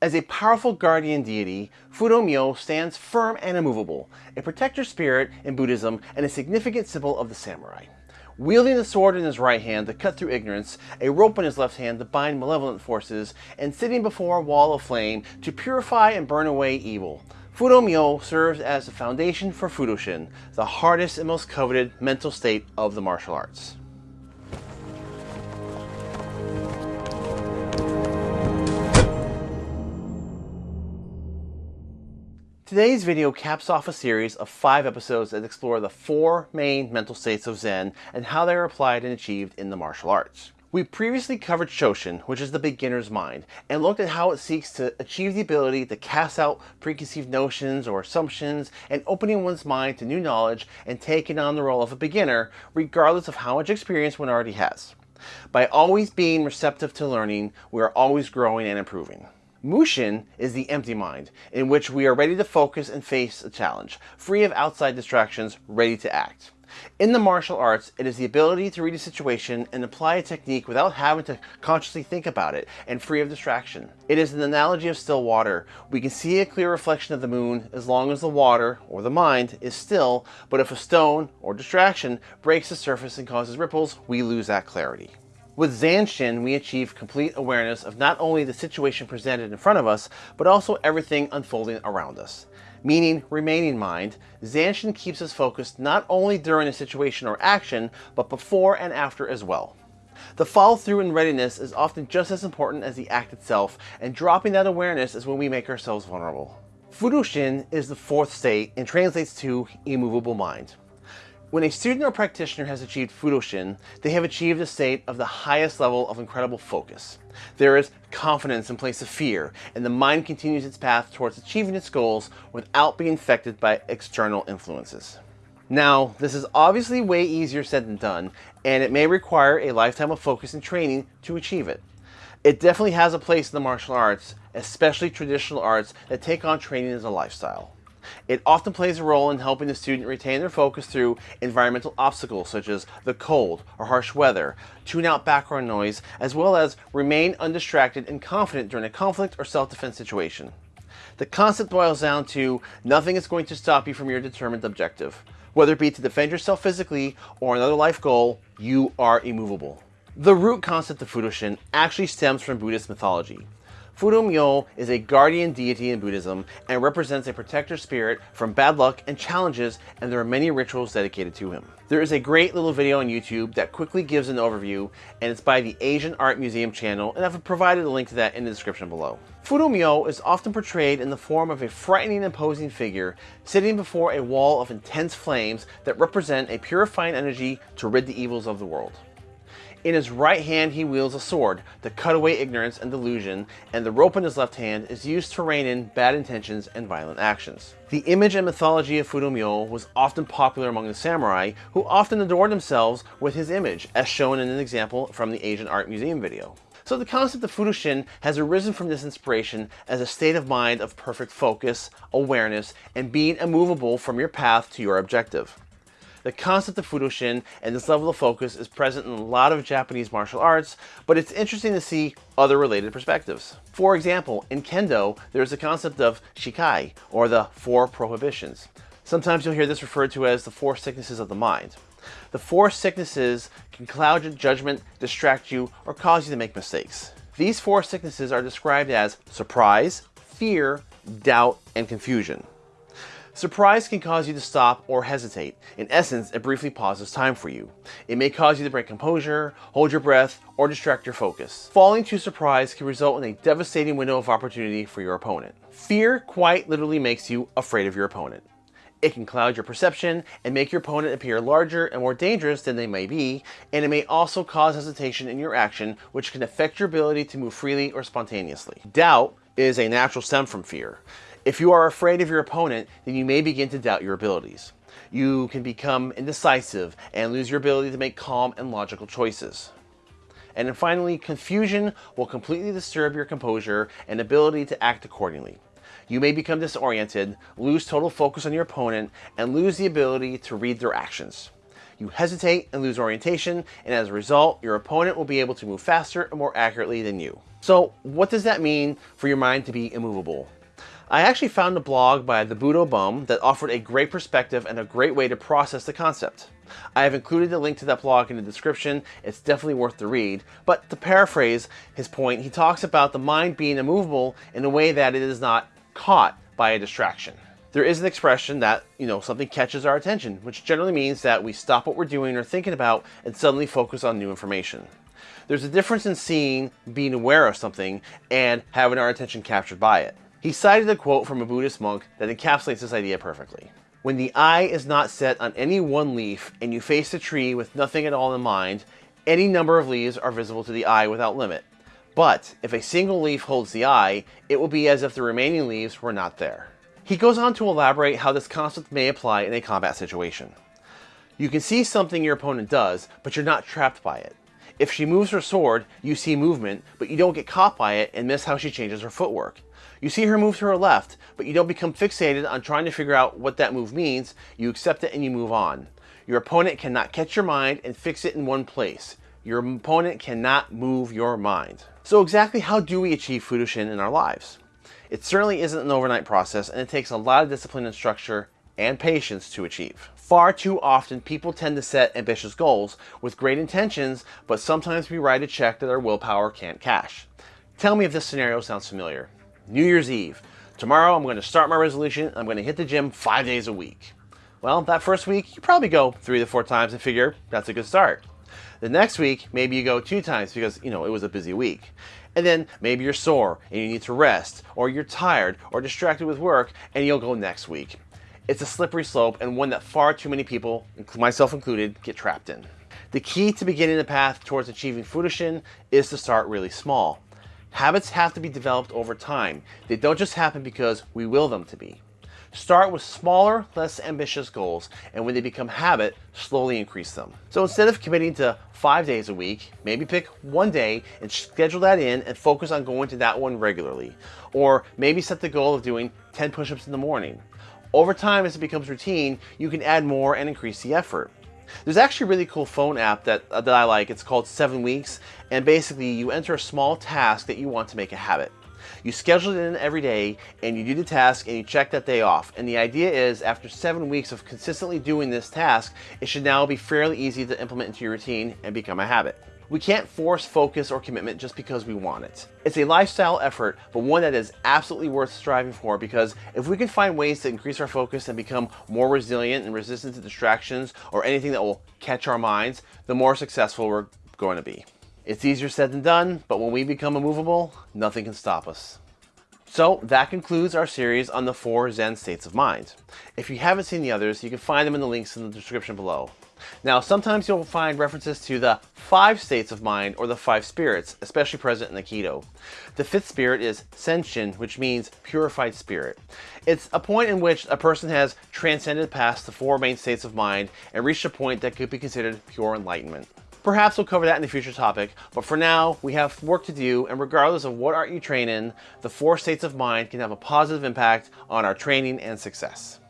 As a powerful guardian deity, Fudo stands firm and immovable, a protector spirit in Buddhism and a significant symbol of the samurai. Wielding a sword in his right hand to cut through ignorance, a rope in his left hand to bind malevolent forces, and sitting before a wall of flame to purify and burn away evil. Fudo serves as the foundation for Fudoshin, the hardest and most coveted mental state of the martial arts. Today's video caps off a series of five episodes that explore the four main mental states of Zen and how they are applied and achieved in the martial arts. We previously covered Shoshin, which is the beginner's mind, and looked at how it seeks to achieve the ability to cast out preconceived notions or assumptions and opening one's mind to new knowledge and taking on the role of a beginner, regardless of how much experience one already has. By always being receptive to learning, we are always growing and improving. Mushin is the empty mind, in which we are ready to focus and face a challenge, free of outside distractions, ready to act. In the martial arts, it is the ability to read a situation and apply a technique without having to consciously think about it and free of distraction. It is an analogy of still water. We can see a clear reflection of the moon as long as the water, or the mind, is still, but if a stone, or distraction, breaks the surface and causes ripples, we lose that clarity. With Zanshin, we achieve complete awareness of not only the situation presented in front of us, but also everything unfolding around us. Meaning remaining mind, Zanshin keeps us focused not only during a situation or action, but before and after as well. The follow through and readiness is often just as important as the act itself, and dropping that awareness is when we make ourselves vulnerable. Fudoshin is the fourth state and translates to immovable mind. When a student or practitioner has achieved Fudoshin, they have achieved a state of the highest level of incredible focus. There is confidence in place of fear, and the mind continues its path towards achieving its goals without being affected by external influences. Now, this is obviously way easier said than done, and it may require a lifetime of focus and training to achieve it. It definitely has a place in the martial arts, especially traditional arts that take on training as a lifestyle. It often plays a role in helping the student retain their focus through environmental obstacles such as the cold or harsh weather, tune out background noise, as well as remain undistracted and confident during a conflict or self-defense situation. The concept boils down to nothing is going to stop you from your determined objective. Whether it be to defend yourself physically or another life goal, you are immovable. The root concept of Fudoshin actually stems from Buddhist mythology. Fudo is a guardian deity in Buddhism and represents a protector spirit from bad luck and challenges and there are many rituals dedicated to him. There is a great little video on YouTube that quickly gives an overview and it's by the Asian Art Museum channel and I've provided a link to that in the description below. Fudo is often portrayed in the form of a frightening imposing figure sitting before a wall of intense flames that represent a purifying energy to rid the evils of the world. In his right hand he wields a sword to cut away ignorance and delusion, and the rope in his left hand is used to rein in bad intentions and violent actions. The image and mythology of Fudo was often popular among the samurai, who often adorned themselves with his image, as shown in an example from the Asian Art Museum video. So the concept of Fudoshin has arisen from this inspiration as a state of mind of perfect focus, awareness, and being immovable from your path to your objective. The concept of Fudoshin and this level of focus is present in a lot of Japanese martial arts, but it's interesting to see other related perspectives. For example, in Kendo, there's the concept of Shikai, or the Four Prohibitions. Sometimes you'll hear this referred to as the Four Sicknesses of the Mind. The four sicknesses can cloud your judgment, distract you, or cause you to make mistakes. These four sicknesses are described as surprise, fear, doubt, and confusion. Surprise can cause you to stop or hesitate. In essence, it briefly pauses time for you. It may cause you to break composure, hold your breath, or distract your focus. Falling to surprise can result in a devastating window of opportunity for your opponent. Fear quite literally makes you afraid of your opponent. It can cloud your perception and make your opponent appear larger and more dangerous than they may be, and it may also cause hesitation in your action, which can affect your ability to move freely or spontaneously. Doubt is a natural stem from fear. If you are afraid of your opponent, then you may begin to doubt your abilities. You can become indecisive and lose your ability to make calm and logical choices. And then finally, confusion will completely disturb your composure and ability to act accordingly. You may become disoriented, lose total focus on your opponent, and lose the ability to read their actions. you hesitate and lose orientation, and as a result, your opponent will be able to move faster and more accurately than you. So what does that mean for your mind to be immovable? I actually found a blog by the Budo Bum that offered a great perspective and a great way to process the concept. I have included the link to that blog in the description, it's definitely worth the read, but to paraphrase his point, he talks about the mind being immovable in a way that it is not caught by a distraction. There is an expression that, you know, something catches our attention, which generally means that we stop what we're doing or thinking about and suddenly focus on new information. There's a difference in seeing, being aware of something, and having our attention captured by it. He cited a quote from a Buddhist monk that encapsulates this idea perfectly. When the eye is not set on any one leaf and you face the tree with nothing at all in mind, any number of leaves are visible to the eye without limit. But if a single leaf holds the eye, it will be as if the remaining leaves were not there. He goes on to elaborate how this concept may apply in a combat situation. You can see something your opponent does, but you're not trapped by it. If she moves her sword, you see movement, but you don't get caught by it and miss how she changes her footwork. You see her move to her left, but you don't become fixated on trying to figure out what that move means, you accept it and you move on. Your opponent cannot catch your mind and fix it in one place. Your opponent cannot move your mind. So exactly how do we achieve Fudoshin in our lives? It certainly isn't an overnight process and it takes a lot of discipline and structure and patience to achieve. Far too often, people tend to set ambitious goals with great intentions, but sometimes we write a check that our willpower can't cash. Tell me if this scenario sounds familiar. New Year's Eve. Tomorrow I'm going to start my resolution I'm going to hit the gym five days a week. Well, that first week, you probably go three to four times and figure that's a good start. The next week, maybe you go two times because, you know, it was a busy week. And then maybe you're sore and you need to rest, or you're tired or distracted with work, and you'll go next week. It's a slippery slope and one that far too many people, myself included, get trapped in. The key to beginning the path towards achieving Fudoshin is to start really small. Habits have to be developed over time. They don't just happen because we will them to be. Start with smaller, less ambitious goals, and when they become habit, slowly increase them. So instead of committing to five days a week, maybe pick one day and schedule that in and focus on going to that one regularly. Or maybe set the goal of doing 10 push-ups in the morning. Over time, as it becomes routine, you can add more and increase the effort. There's actually a really cool phone app that, uh, that I like. It's called 7 Weeks, and basically you enter a small task that you want to make a habit. You schedule it in every day, and you do the task, and you check that day off. And the idea is, after 7 weeks of consistently doing this task, it should now be fairly easy to implement into your routine and become a habit. We can't force focus or commitment just because we want it. It's a lifestyle effort, but one that is absolutely worth striving for because if we can find ways to increase our focus and become more resilient and resistant to distractions or anything that will catch our minds, the more successful we're going to be. It's easier said than done, but when we become immovable, nothing can stop us. So that concludes our series on the four Zen states of mind. If you haven't seen the others, you can find them in the links in the description below. Now, sometimes you'll find references to the five states of mind or the five spirits, especially present in Aikido. The fifth spirit is Senshin, which means purified spirit. It's a point in which a person has transcended past the four main states of mind and reached a point that could be considered pure enlightenment. Perhaps we'll cover that in a future topic, but for now, we have work to do, and regardless of what art you train in, the four states of mind can have a positive impact on our training and success.